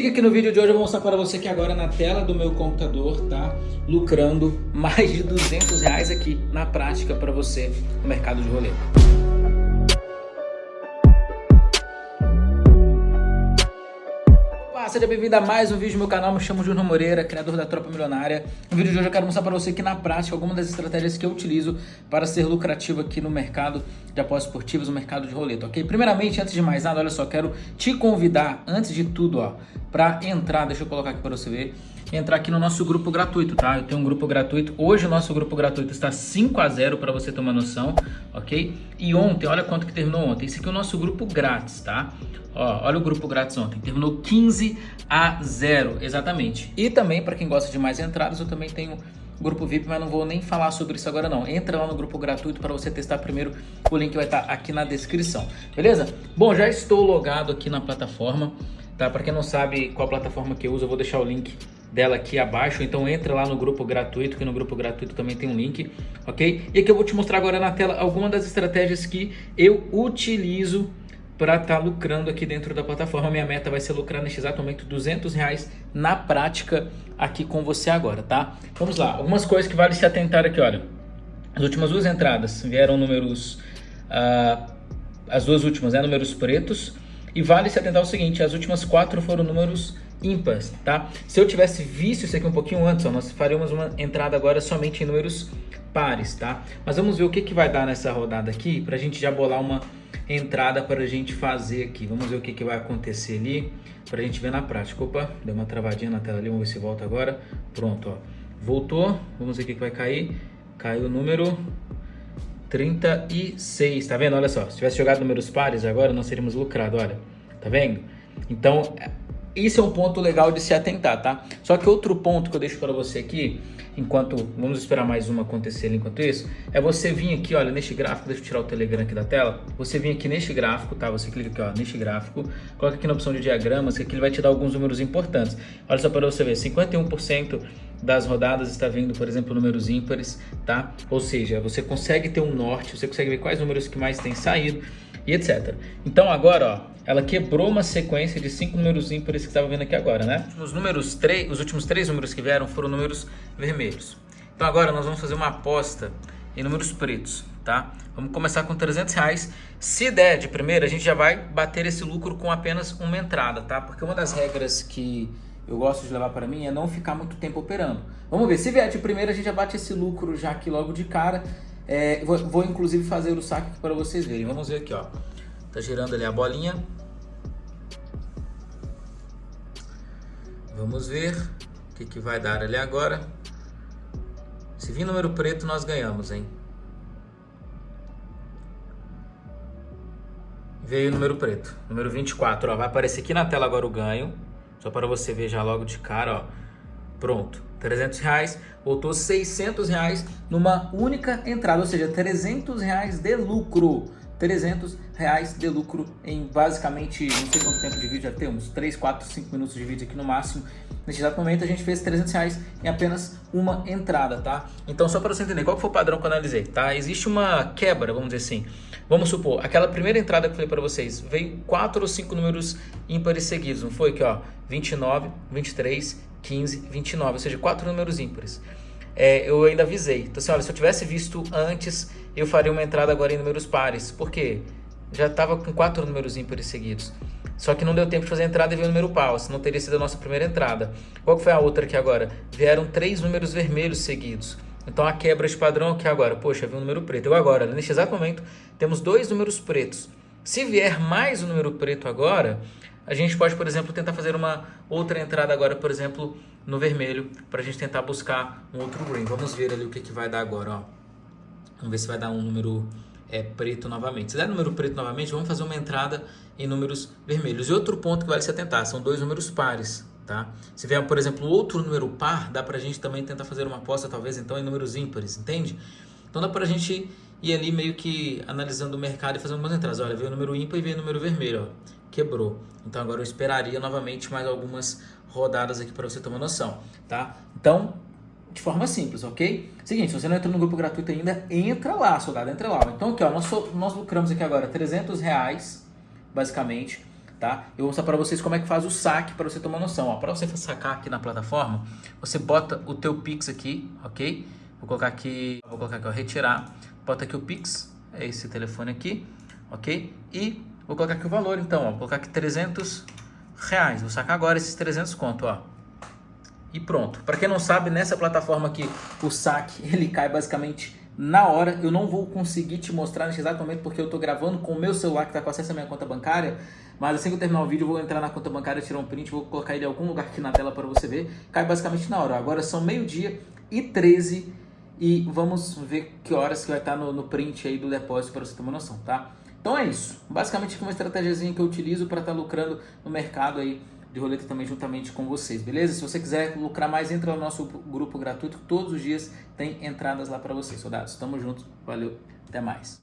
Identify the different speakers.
Speaker 1: Clique aqui no vídeo de hoje, eu vou mostrar para você que agora na tela do meu computador tá lucrando mais de 200 reais aqui na prática para você no mercado de roleta. Seja bem-vindo a mais um vídeo do meu canal, me chamo Júnior Moreira, criador da Tropa Milionária. No vídeo de hoje eu quero mostrar para você aqui na prática algumas das estratégias que eu utilizo para ser lucrativo aqui no mercado de apostas esportivas, no mercado de roleta, ok? Primeiramente, antes de mais nada, olha só, quero te convidar, antes de tudo, ó, para entrar, deixa eu colocar aqui para você ver, entrar aqui no nosso grupo gratuito, tá? Eu tenho um grupo gratuito, hoje o nosso grupo gratuito está 5 a 0 para você ter uma noção, ok? E ontem, olha quanto que terminou ontem, esse aqui é o nosso grupo grátis, tá? Ó, olha o grupo grátis ontem, terminou 15 a 0, exatamente. E também, para quem gosta de mais entradas, eu também tenho grupo VIP, mas não vou nem falar sobre isso agora não. Entra lá no grupo gratuito para você testar primeiro, o link vai estar tá aqui na descrição, beleza? Bom, já estou logado aqui na plataforma, tá? Para quem não sabe qual plataforma que eu uso, eu vou deixar o link dela aqui abaixo, então entra lá no grupo gratuito, que no grupo gratuito também tem um link, ok? E aqui eu vou te mostrar agora na tela algumas das estratégias que eu utilizo para estar tá lucrando aqui dentro da plataforma. Minha meta vai ser lucrar neste exato momento 200 reais na prática aqui com você agora, tá? Vamos lá, algumas coisas que vale se atentar aqui, olha. As últimas duas entradas vieram números, uh, as duas últimas, né, números pretos. E vale se atentar ao seguinte, as últimas quatro foram números ímpares, tá? Se eu tivesse visto isso aqui um pouquinho antes, ó, nós faríamos uma entrada agora somente em números pares, tá? Mas vamos ver o que, que vai dar nessa rodada aqui, para a gente já bolar uma entrada para a gente fazer aqui. Vamos ver o que, que vai acontecer ali para a gente ver na prática. Opa, deu uma travadinha na tela ali, vamos ver se volta agora. Pronto, ó. Voltou, vamos ver o que, que vai cair. Caiu o número 36, tá vendo? Olha só, se tivesse jogado números pares agora, nós teríamos lucrado, olha. Tá vendo? Então, isso é um ponto legal de se atentar, tá? Só que outro ponto que eu deixo para você aqui, enquanto vamos esperar mais uma acontecer enquanto isso, é você vir aqui, olha, neste gráfico, deixa eu tirar o Telegram aqui da tela, você vir aqui neste gráfico, tá? Você clica aqui, ó, neste gráfico, coloca aqui na opção de diagramas, que aqui ele vai te dar alguns números importantes. Olha só para você ver, 51% das rodadas está vindo, por exemplo, números ímpares, tá? Ou seja, você consegue ter um norte, você consegue ver quais números que mais têm saído e etc. Então agora, ó, ela quebrou uma sequência de cinco números ímpares que estava vendo aqui agora, né? Os números três, os últimos três números que vieram foram números vermelhos. Então agora nós vamos fazer uma aposta em números pretos, tá? Vamos começar com 300 reais. Se der de primeira, a gente já vai bater esse lucro com apenas uma entrada, tá? Porque uma das regras que eu gosto de levar para mim é não ficar muito tempo operando. Vamos ver, se vier de primeira, a gente já bate esse lucro já aqui logo de cara. É, vou, vou, inclusive fazer o saque para vocês verem. Vamos ver aqui, ó. Tá girando ali a bolinha. Vamos ver o que, que vai dar ali agora. Se vir número preto, nós ganhamos, hein? Veio o número preto, número 24, ó. Vai aparecer aqui na tela agora o ganho. Só para você ver já logo de cara, ó. Pronto, 300 reais, voltou 600 reais numa única entrada, ou seja, 300 reais de lucro. 300 reais de lucro em basicamente, não sei quanto tempo de vídeo já temos, 3, 4, 5 minutos de vídeo aqui no máximo. Neste exato momento a gente fez 300 reais em apenas uma entrada, tá? Então só para você entender, qual foi o padrão que eu analisei, tá? Existe uma quebra, vamos dizer assim. Vamos supor, aquela primeira entrada que eu falei para vocês, veio 4 ou 5 números ímpares seguidos, não foi? Aqui ó, 29, 23, 15, 29, ou seja, 4 números ímpares é, eu ainda avisei. Então assim, olha, se eu tivesse visto antes, eu faria uma entrada agora em números pares. Por quê? Já estava com quatro números ímpares seguidos. Só que não deu tempo de fazer a entrada e veio o número par, senão teria sido a nossa primeira entrada. Qual foi a outra aqui agora? Vieram três números vermelhos seguidos. Então a quebra de padrão aqui agora, poxa, veio um número preto. Eu agora, neste exato momento, temos dois números pretos. Se vier mais um número preto agora, a gente pode, por exemplo, tentar fazer uma outra entrada agora, por exemplo, no vermelho, para a gente tentar buscar um outro green. Vamos ver ali o que, que vai dar agora, ó. Vamos ver se vai dar um número é, preto novamente. Se der número preto novamente, vamos fazer uma entrada em números vermelhos. E outro ponto que vale se atentar, são dois números pares, tá? Se vier, por exemplo, outro número par, dá para a gente também tentar fazer uma aposta, talvez, então, em números ímpares, entende? Então dá para a gente ir ali meio que analisando o mercado e fazendo umas entradas. Olha, veio o número ímpar e veio o número vermelho, ó quebrou. Então agora eu esperaria novamente mais algumas rodadas aqui para você uma noção, tá? Então, de forma simples, ok? Seguinte, se você não entrou no grupo gratuito ainda, entra lá, soldado, entra lá. Então aqui, ó, nós, nós lucramos aqui agora 300 reais, basicamente, tá? Eu vou mostrar para vocês como é que faz o saque para você tomar noção. Para você sacar aqui na plataforma, você bota o teu Pix aqui, ok? Vou colocar aqui, vou colocar aqui, ó, retirar. Bota aqui o Pix, é esse telefone aqui, ok? E vou colocar aqui o valor, então, ó, vou colocar aqui 300 reais. Vou sacar agora esses 300 conto, ó. E pronto. Para quem não sabe, nessa plataforma aqui, o saque, ele cai basicamente na hora. Eu não vou conseguir te mostrar nesse exato momento porque eu estou gravando com o meu celular que está com acesso à minha conta bancária. Mas assim que eu terminar o vídeo, eu vou entrar na conta bancária, tirar um print, vou colocar ele em algum lugar aqui na tela para você ver. Cai basicamente na hora. Agora são meio-dia e 13 e vamos ver que horas que vai estar no, no print aí do depósito para você ter uma noção, tá? Então é isso. Basicamente uma estratégiazinha que eu utilizo para estar tá lucrando no mercado aí de roleta também juntamente com vocês, beleza? Se você quiser lucrar mais, entra no nosso grupo gratuito, todos os dias tem entradas lá para vocês, soldados. Tamo junto, valeu, até mais.